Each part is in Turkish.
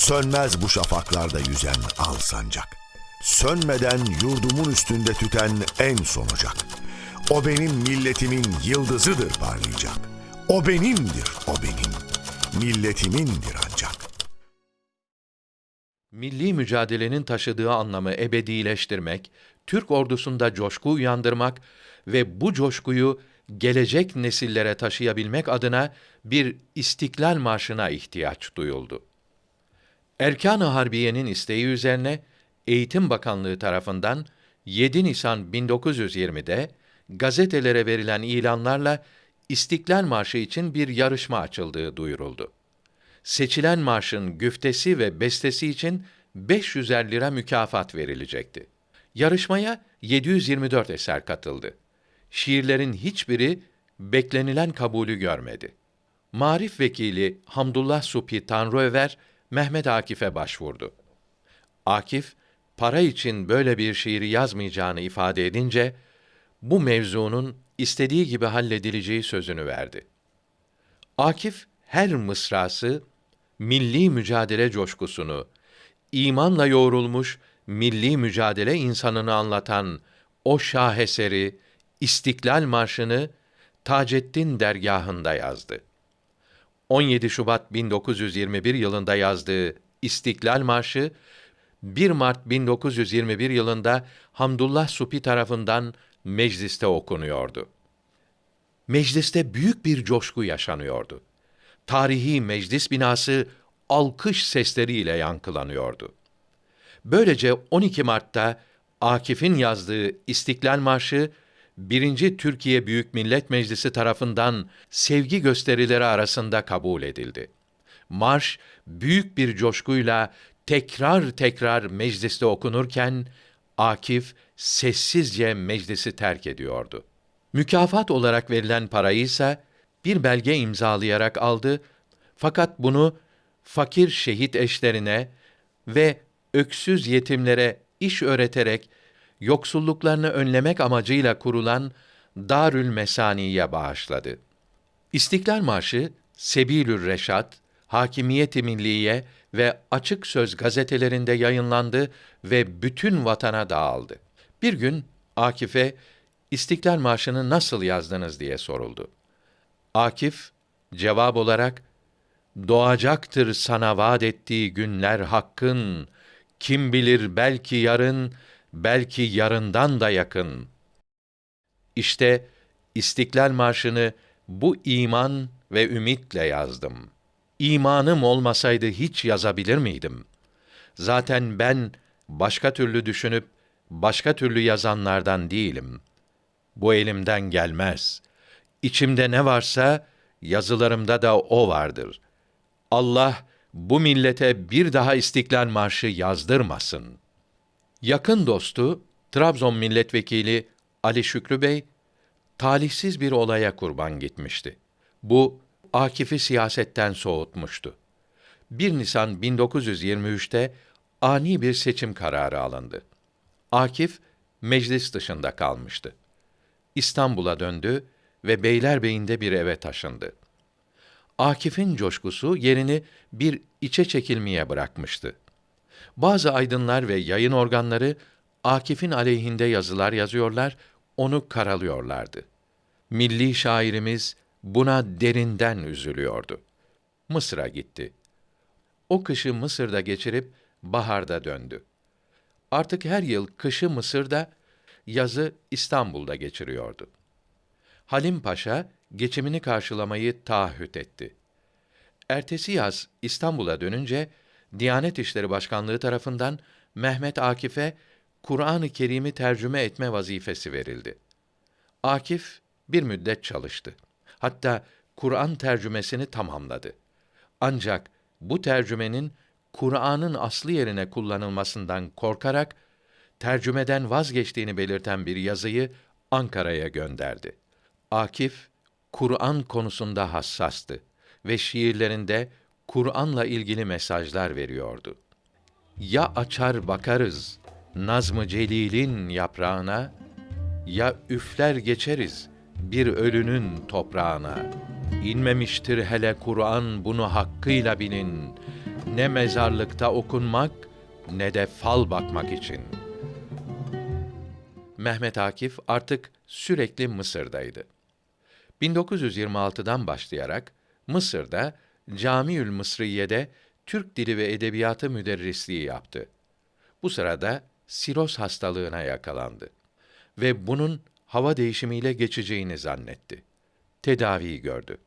Sönmez bu şafaklarda yüzen al sancak. Sönmeden yurdumun üstünde tüten en son ocak. O benim milletimin yıldızıdır parlayacak. O benimdir, o benim. Milletimindir ancak. Milli mücadelenin taşıdığı anlamı ebedileştirmek, Türk ordusunda coşku uyandırmak ve bu coşkuyu gelecek nesillere taşıyabilmek adına bir İstiklal Marşı'na ihtiyaç duyuldu. Erkan-ı Harbiye'nin isteği üzerine Eğitim Bakanlığı tarafından 7 Nisan 1920'de gazetelere verilen ilanlarla İstiklal Marşı için bir yarışma açıldığı duyuruldu. Seçilen marşın güftesi ve bestesi için 500'er lira mükafat verilecekti. Yarışmaya 724 eser katıldı. Şiirlerin hiçbiri beklenilen kabulü görmedi. Marif vekili Hamdullah Supi Tanrıöver Mehmet Akif'e başvurdu. Akif para için böyle bir şiiri yazmayacağını ifade edince bu mevzunun istediği gibi halledileceği sözünü verdi. Akif her mısrası milli mücadele coşkusunu, imanla yoğrulmuş milli mücadele insanını anlatan o şaheseri İstiklal Marşı'nı Taceddin dergahında yazdı. 17 Şubat 1921 yılında yazdığı İstiklal Marşı 1 Mart 1921 yılında Hamdullah Supi tarafından mecliste okunuyordu. Mecliste büyük bir coşku yaşanıyordu. Tarihi meclis binası alkış sesleriyle yankılanıyordu. Böylece 12 Mart'ta Akif'in yazdığı İstiklal Marşı 1. Türkiye Büyük Millet Meclisi tarafından sevgi gösterileri arasında kabul edildi. Marş büyük bir coşkuyla tekrar tekrar mecliste okunurken Akif sessizce meclisi terk ediyordu. Mükafat olarak verilen parayı ise bir belge imzalayarak aldı fakat bunu fakir şehit eşlerine ve öksüz yetimlere iş öğreterek yoksulluklarını önlemek amacıyla kurulan Darül Mesani'ye bağışladı. İstiklal Marşı Sebilür Reşat, Hakimiyet-i Milliye ve Açık Söz gazetelerinde yayınlandı ve bütün vatana dağıldı. Bir gün Akif'e İstiklal Marşı'nı nasıl yazdınız diye soruldu. Akif cevap olarak doğacaktır sana vaat ettiği günler hakkın kim bilir belki yarın belki yarından da yakın. İşte İstiklal Marşı'nı bu iman ve ümitle yazdım. İmanım olmasaydı hiç yazabilir miydim? Zaten ben başka türlü düşünüp başka türlü yazanlardan değilim. Bu elimden gelmez. İçimde ne varsa yazılarımda da o vardır. Allah bu millete bir daha İstiklal Marşı yazdırmasın. Yakın dostu Trabzon milletvekili Ali Şükrü Bey talihsiz bir olaya kurban gitmişti. Bu Akif'i siyasetten soğutmuştu. 1 Nisan 1923'te ani bir seçim kararı alındı. Akif meclis dışında kalmıştı. İstanbul'a döndü ve Beylerbeyi'nde bir eve taşındı. Akif'in coşkusu yerini bir içe çekilmeye bırakmıştı. Bazı aydınlar ve yayın organları Akif'in aleyhinde yazılar yazıyorlar, onu karalıyorlardı. Milli şairimiz buna derinden üzülüyordu. Mısır'a gitti. O kışı Mısır'da geçirip baharda döndü. Artık her yıl kışı Mısır'da, yazı İstanbul'da geçiriyordu. Halim Paşa geçimini karşılamayı taahhüt etti. Ertesi yaz İstanbul'a dönünce Diyanet İşleri Başkanlığı tarafından Mehmet Akif'e Kur'an-ı Kerim'i tercüme etme vazifesi verildi. Akif bir müddet çalıştı. Hatta Kur'an tercümesini tamamladı. Ancak bu tercümenin Kur'an'ın aslı yerine kullanılmasından korkarak tercümeden vazgeçtiğini belirten bir yazıyı Ankara'ya gönderdi. Akif Kur'an konusunda hassastı ve şiirlerinde Kur'an'la ilgili mesajlar veriyordu. Ya açar bakarız Nazm-ı Celil'in yaprağına ya üfler geçeriz bir ölünün toprağına. İnmemiştir hele Kur'an bunu hakkıyla bilin. ne mezarlıkta okunmak ne de fal bakmak için. Mehmet Akif artık sürekli Mısır'daydı. 1926'dan başlayarak Mısır'da Camiül Mısriye'de Türk Dili ve Edebiyatı müderrisliği yaptı. Bu sırada siroz hastalığına yakalandı ve bunun hava değişimiyle geçeceğini zannetti. Tedaviyi gördü.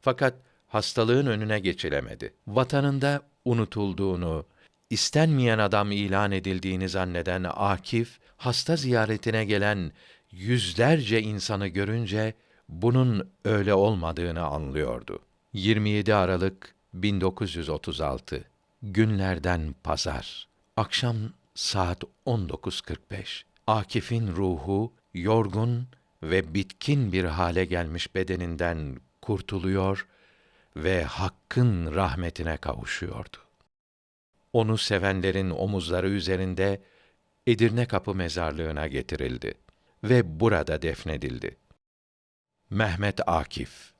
Fakat hastalığın önüne geçilemedi. Vatanında unutulduğunu, istenmeyen adam ilan edildiğini zanneden Akif, hasta ziyaretine gelen yüzlerce insanı görünce bunun öyle olmadığını anlıyordu. 27 Aralık 1936 Günlerden pazar. Akşam saat 19.45. Akif'in ruhu yorgun ve bitkin bir hale gelmiş bedeninden kurtuluyor ve Hakk'ın rahmetine kavuşuyordu. Onu sevenlerin omuzları üzerinde Edirne Kapı mezarlığına getirildi ve burada defnedildi. Mehmet Akif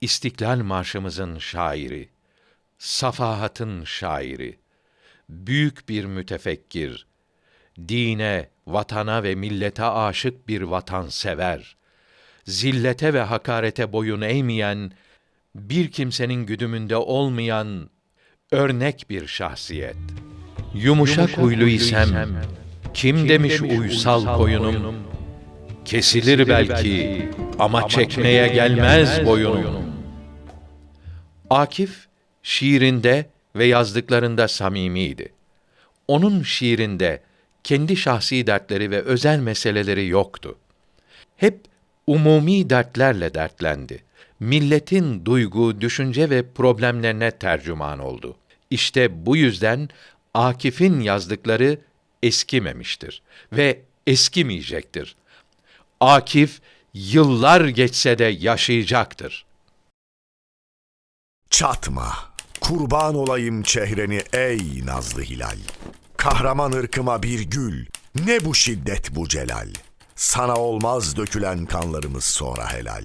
İstiklal Marşımızın şairi, safahatın şairi, büyük bir mütefekkir, dine, vatana ve millete aşık bir vatansever, zillete ve hakarete boyun eğmeyen, bir kimsenin güdümünde olmayan örnek bir şahsiyet. Yumuşak, huylu isem, kim, demiş uysal koyunum, kesilir belki ama çekmeye gelmez boyunum. Akif şiirinde ve yazdıklarında samimiydi. Onun şiirinde kendi şahsi dertleri ve özel meseleleri yoktu. Hep umumi dertlerle dertlendi. Milletin duygu, düşünce ve problemlerine tercüman oldu. İşte bu yüzden Akif'in yazdıkları eskimemiştir ve eskimeyecektir. Akif yıllar geçse de yaşayacaktır. Çatma, kurban olayım çehreni ey nazlı hilal. Kahraman ırkıma bir gül, ne bu şiddet bu celal. Sana olmaz dökülen kanlarımız sonra helal.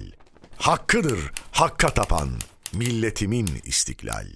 Hakkıdır hakka tapan milletimin istiklal.